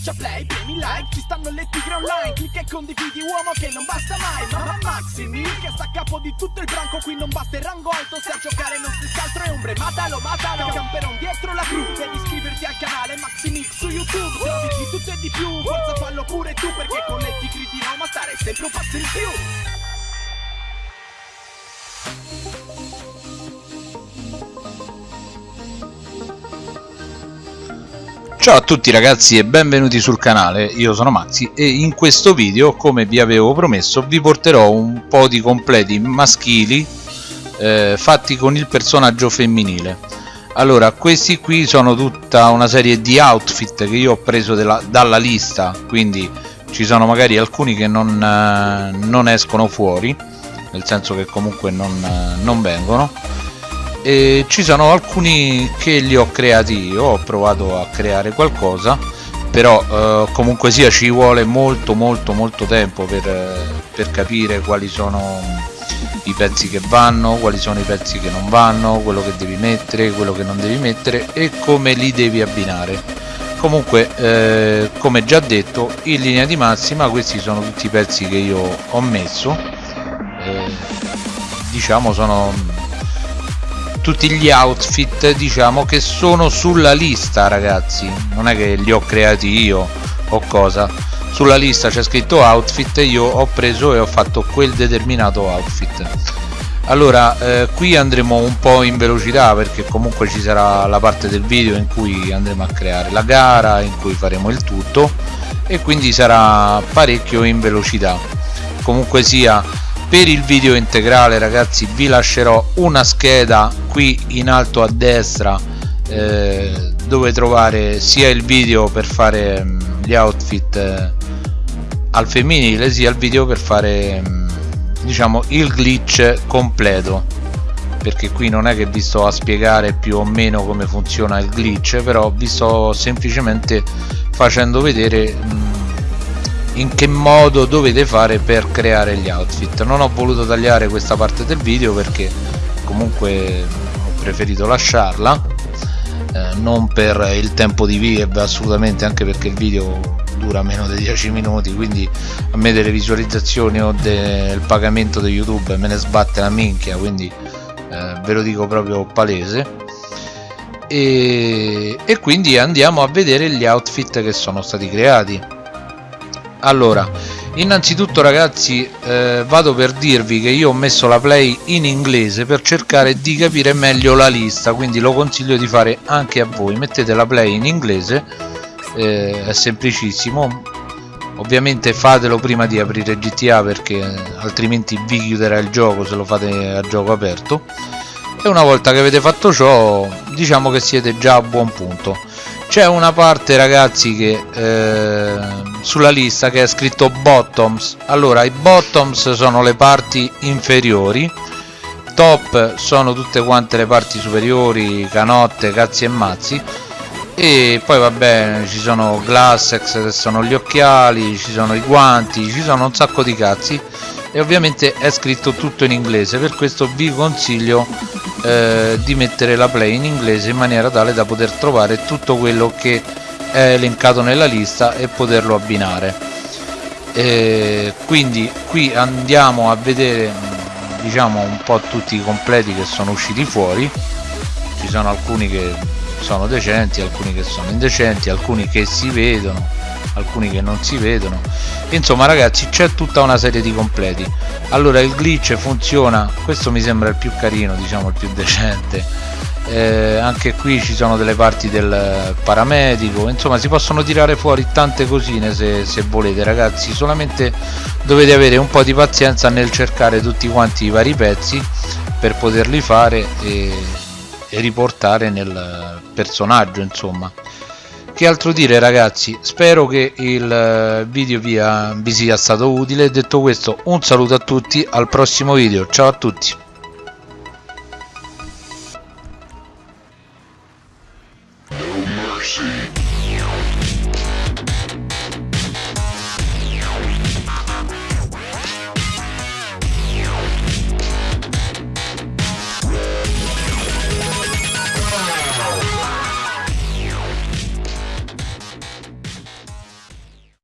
schiaccia play, premi like Ci stanno le tigre online Clicca e condividi uomo che non basta mai Mamma Maximi che sta a capo di tutto il branco Qui non basta il rango alto Se a giocare non si altro è ombre Matalo, matalo Camperon dietro la cru Devi iscriverti al canale Maximix su YouTube Trovi di tutto e di più Forza fallo pure tu Perché con le tigri di Roma stare sempre un passo in più Ciao a tutti ragazzi e benvenuti sul canale, io sono Mazzi e in questo video, come vi avevo promesso, vi porterò un po' di completi maschili eh, fatti con il personaggio femminile. Allora, questi qui sono tutta una serie di outfit che io ho preso della, dalla lista, quindi ci sono magari alcuni che non, eh, non escono fuori, nel senso che comunque non, eh, non vengono e ci sono alcuni che li ho creati io ho provato a creare qualcosa però eh, comunque sia ci vuole molto molto molto tempo per, per capire quali sono i pezzi che vanno quali sono i pezzi che non vanno quello che devi mettere quello che non devi mettere e come li devi abbinare. Comunque eh, come già detto in linea di massima questi sono tutti i pezzi che io ho messo. Eh, diciamo sono tutti gli outfit diciamo che sono sulla lista ragazzi. Non è che li ho creati io o cosa. Sulla lista c'è scritto outfit io ho preso e ho fatto quel determinato outfit. Allora eh, qui andremo un po' in velocità perché comunque ci sarà la parte del video in cui andremo a creare la gara in cui faremo il tutto e quindi sarà parecchio in velocità. Comunque sia per il video integrale ragazzi vi lascerò una scheda qui in alto a destra eh, dove trovare sia il video per fare mh, mm, gli outfit eh, al femminile sia il video per fare mh, mm, diciamo il glitch completo. Perché qui non è che vi sto a spiegare più o meno come funziona il glitch però vi sto semplicemente facendo vedere mh, mm, in che modo dovete fare per creare gli outfit. Non ho voluto tagliare questa parte del video perché comunque ho preferito lasciarla eh, non per il tempo di view assolutamente anche perché il video dura meno di 10 minuti quindi a me delle visualizzazioni o del pagamento di youtube me ne sbatte la minchia quindi eh, ve lo dico proprio palese. E, e quindi andiamo a vedere gli outfit che sono stati creati allora innanzitutto ragazzi eh, vado per dirvi che io ho messo la play in inglese per cercare di capire meglio la lista quindi lo consiglio di fare anche a voi. Mettete la play in inglese eh, è semplicissimo. Ovviamente fatelo prima di aprire GTA perché altrimenti vi chiuderà il gioco se lo fate a gioco aperto. E una volta che avete fatto ciò diciamo che siete già a buon punto. C'è una parte ragazzi che eh, sulla lista che è scritto bottoms. Allora i bottoms sono le parti inferiori top sono tutte quante le parti superiori canotte cazzi e mazzi. E poi vabbè ci sono glassex che sono gli occhiali ci sono i guanti ci sono un sacco di cazzi. E ovviamente è scritto tutto in inglese per questo vi consiglio eh, di mettere la play in inglese in maniera tale da poter trovare tutto quello che è elencato nella lista e poterlo abbinare. E quindi qui andiamo a vedere diciamo un po' tutti i completi che sono usciti fuori. Ci sono alcuni che sono decenti alcuni che sono indecenti alcuni che si vedono alcuni che non si vedono. Insomma ragazzi c'è tutta una serie di completi. Allora il glitch funziona questo mi sembra il più carino diciamo il più decente. Eh, anche qui ci sono delle parti del paramedico. Insomma si possono tirare fuori tante cosine se, se volete ragazzi. Solamente dovete avere un po' di pazienza nel cercare tutti quanti i vari pezzi per poterli fare e, e riportare nel personaggio insomma che altro dire ragazzi? Spero che il eh, video via, vi sia stato utile. Detto questo un saluto a tutti al prossimo video. Ciao a tutti. Mercy.